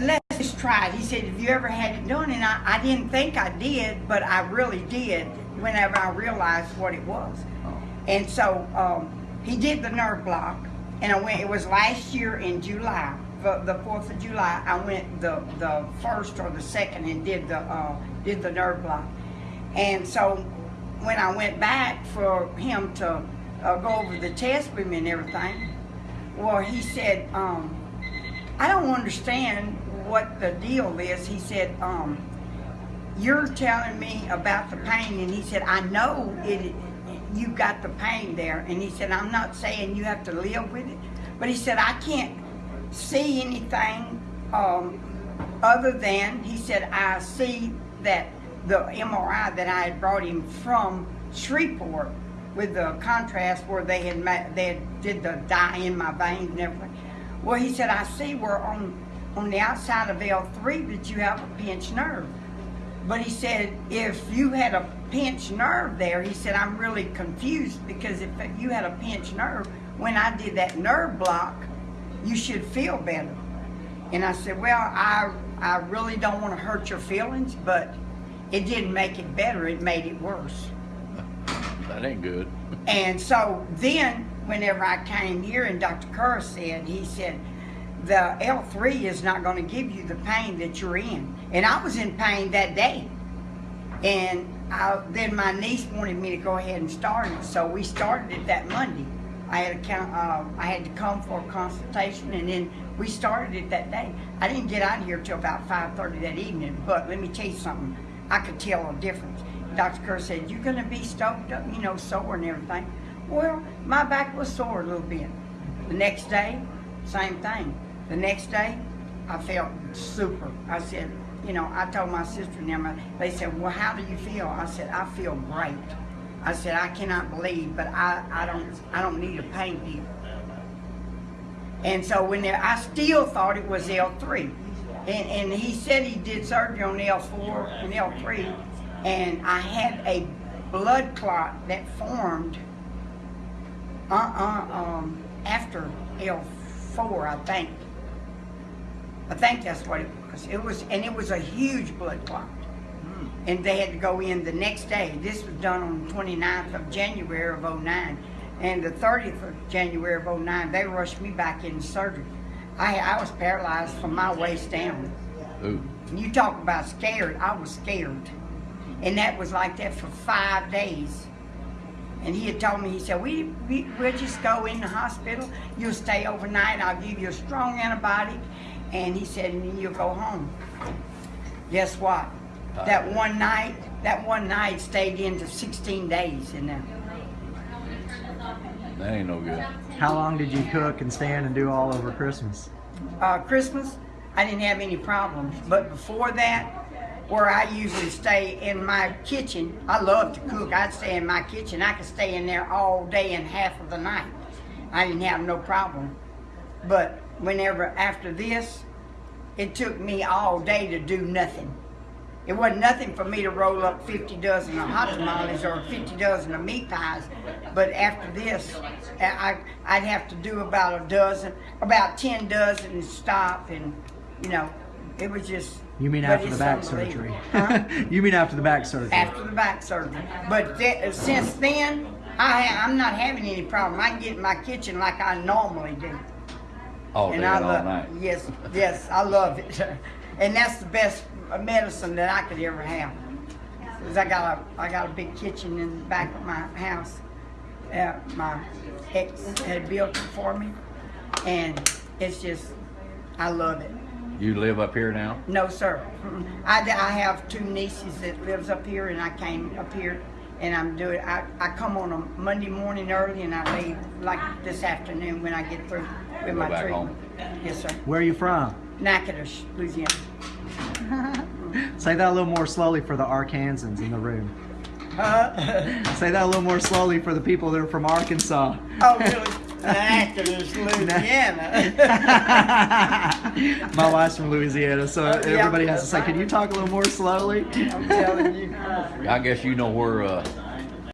let's just try it. He said, have you ever had it done? And I, I didn't think I did, but I really did whenever I realized what it was. And so um, he did the nerve block, and I went, it was last year in July, the, the 4th of July, I went the, the first or the second and did the, uh, did the nerve block. And so when I went back for him to uh, go over the test with me and everything, well, he said, um, I don't understand what the deal is. He said, um, you're telling me about the pain, and he said, I know it. You got the pain there, and he said, I'm not saying you have to live with it, but he said, I can't see anything um, other than he said, I see that the MRI that I had brought him from Shreveport with the contrast where they had they had did the dye in my veins and everything. Well, he said, I see we're on on the outside of L3 that you have a pinched nerve. But he said, if you had a pinched nerve there, he said, I'm really confused because if you had a pinched nerve, when I did that nerve block, you should feel better. And I said, well, I, I really don't want to hurt your feelings, but it didn't make it better, it made it worse. That ain't good. And so then, whenever I came here and Dr. Kerr said, he said, the L3 is not going to give you the pain that you're in. And I was in pain that day. And I, then my niece wanted me to go ahead and start it, so we started it that Monday. I had, count, uh, I had to come for a consultation, and then we started it that day. I didn't get out of here till about 5.30 that evening, but let me tell you something. I could tell a difference. Dr. Kerr said, you're going to be stoked up, you know, sore and everything. Well, my back was sore a little bit. The next day, same thing. The next day, I felt super. I said, you know, I told my sister and them, they said, well, how do you feel? I said, I feel great. I said, I cannot believe, but I, I don't I don't need a pain pill. And so when there, I still thought it was L3. And, and he said he did surgery on L4 and L3, and I had a blood clot that formed uh-uh, um, after L4, I think. I think that's what it was. It was, and it was a huge blood clot. Hmm. And they had to go in the next day. This was done on the 29th of January of 09. And the 30th of January of 09, they rushed me back in surgery. I, I was paralyzed from my waist down. Ooh. You talk about scared, I was scared. And that was like that for five days. And he had told me, he said, we, we, we'll just go in the hospital, you'll stay overnight, I'll give you a strong antibiotic, and he said, and you'll go home. Guess what? That one night, that one night stayed into 16 days in there. That ain't no good. How long did you cook and stand and do all over Christmas? uh, Christmas, I didn't have any problems. But before that, where I usually stay in my kitchen, I love to cook. I'd stay in my kitchen. I could stay in there all day and half of the night. I didn't have no problem. But whenever after this, it took me all day to do nothing. It wasn't nothing for me to roll up 50 dozen of hot tamales or 50 dozen of meat pies. But after this, I, I'd have to do about a dozen, about 10 dozen and stop. And, you know, it was just. You mean after the back surgery? Huh? you mean after the back surgery? after the back surgery. But th- since then, I, I'm not having any problem. I can get in my kitchen like I normally do. All day and I all love night. yes, yes, I love it, and that's the best medicine that I could ever have. Cause I got a I got a big kitchen in the back of my house. Uh, my ex had built it for me, and it's just I love it. You live up here now? No, sir. I, I have two nieces that lives up here, and I came up here, and I'm doing. I, I come on a Monday morning early, and I leave like this afternoon when I get through with Go my back treatment. home. Yes, sir. Where are you from? Natchitoches, Louisiana. Say that a little more slowly for the Arkansans in the room. Uh, Say that a little more slowly for the people that are from Arkansas. oh, really? Natchitoches, Louisiana. My wife's from Louisiana, so Oh, yeah. everybody has to say, "Can you talk a little more slowly?" I'm telling you. I guess you know where uh,